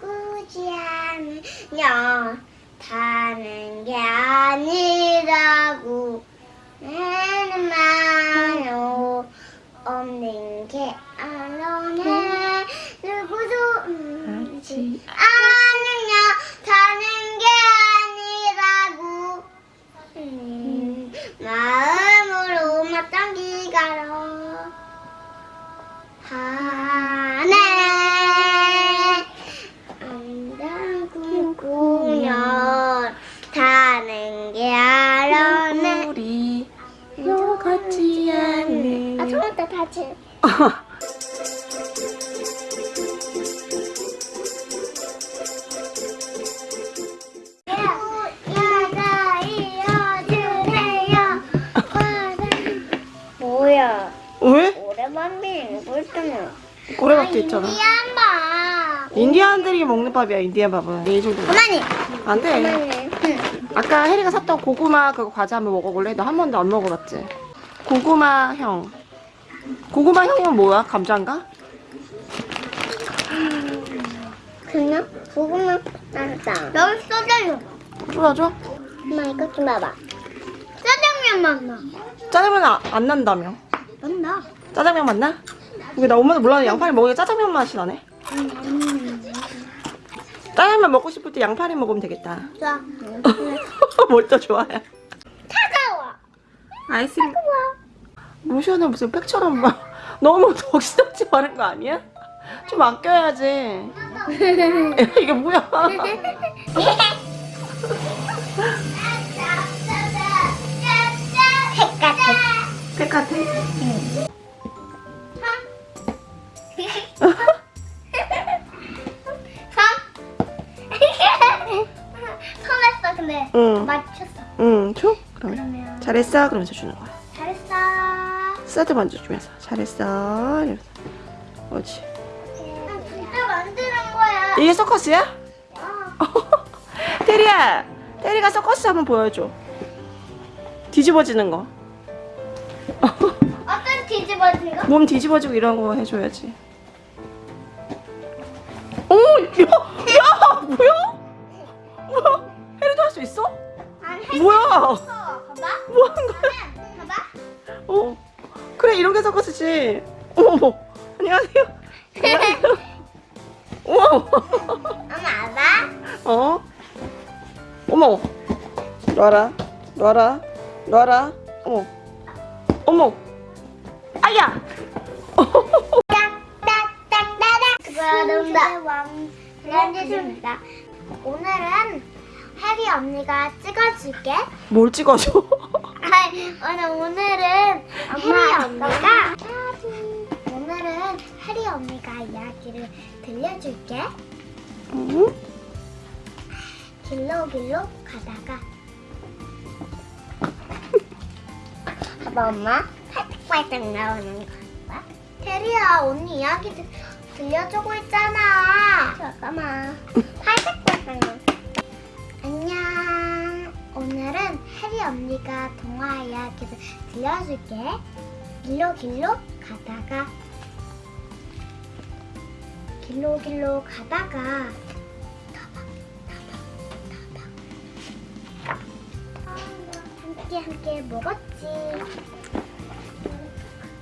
꾸지 않으려 다는 게 아니라고 내는 말로 없는 게 알아내 누구도 음지 않 아 야자 이어주세요 뭐야? 왜? 오랜만에 볼때는. 고래밥도 있잖아. 인디안 밥. 인디안들이 먹는 밥이야 인디안 밥은. 이 정도. 가만히 안돼. 가만히 응. 아까 혜리가 샀던 고구마 그거 과자 한번 먹어볼래? 너 한 번도 안 먹어봤지? 고구마 형 고구마형은 뭐야? 감자인가? 그냥 고구마 딴다 여기 소주요 쫄아줘? 엄마 이거 좀 봐봐. 짜장면 맛나. 짜장면 아, 안 난다며? 맛나. 짜장면 맛나? 이게 나 엄마도 몰랐는데 양파리 먹으니까 짜장면 맛이 나네. 짜장면 먹고 싶을 때 양파리 먹으면 되겠다. 좋아 뭘또 좋아해? 차가워 아이스크림 로션은 무슨 팩처럼 막 너무 덕지덕지 바른 거 아니야? 좀 아껴야지 이게 뭐야 색 같아 팩 같아? 손했어 근데 응. 맞췄어 응, 줘? 그러면 그러면 잘했어? 그러면서 주는 거야 스타트 먼저 주면서 잘했어 이러면서 그렇지 진짜 만드는 거야 이게 서커스야? 어. 테리야 테리가 서커스 한번 보여줘 뒤집어지는 거 어떤 뒤집어진 거? 몸 뒤집어지고 이런 거 해줘야지. 오, 야, 야, 어머, 안녕하세요. 안녕하세요. 우와, 엄마 알아? 어? 어머, 놔라, 놔라, 놔라. 어머, 어머, 아야. 그런다 왕 오늘은 해리 언니가 찍어줄게 뭘 찍어줘? 아니 오늘 오늘은 해리 언니가 언니가 이야기를 들려줄게. 응? 길로 길로 가다가. 봐봐 엄마. 팔딱팔딱 나오는 거야? 테리야 언니 이야기 들, 들려주고 있잖아. 잠깐만. 팔딱팔딱 나오는 안녕. 오늘은 해리 언니가 동화 이야기를 들려줄게. 길로 길로 가다가 길로 길로 가다가 함께 함께 먹었지.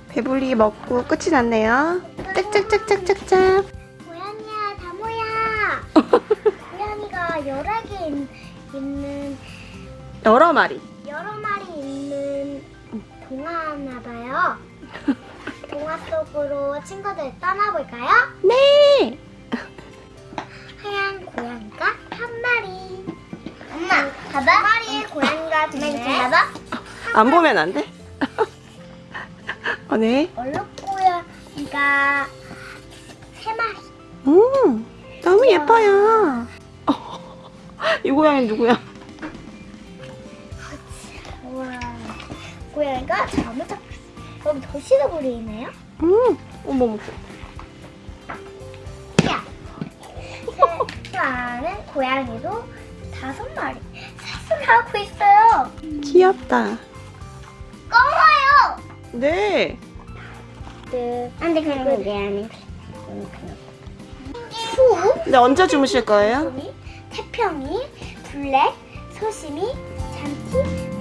배불리 먹고 끝이 났네요. 짝짝짝짝짝짝. 고양이야, 다모야. 고양이가 여러 개 있, 있는 여러 마리. 여러 마리 있는 동화나 봐요. 동화 속으로 친구들 떠나볼까요? 네. 하얀 고양이가 한 마리. 엄마, 봐봐. 한 마리의 고양이가 있네. 봐봐. 안 보면 안 돼? 어, 네. 얼룩 고양이가 세 마리. 음, 너무 예뻐요. 이 고양이 누구야? 우와. 고양이가 잠을 잡 여기 도시락으로 있네요. 음, 어머, 어머. 야. 세수하는 고양이도 다섯 마리 세수를 하고 있어요. 귀엽다. 검어요. 네. 네. 안 돼 그런 게 아니. 수? 근데 언제 주무실 거예요? 태평이, 블랙, 소심이, 잠티,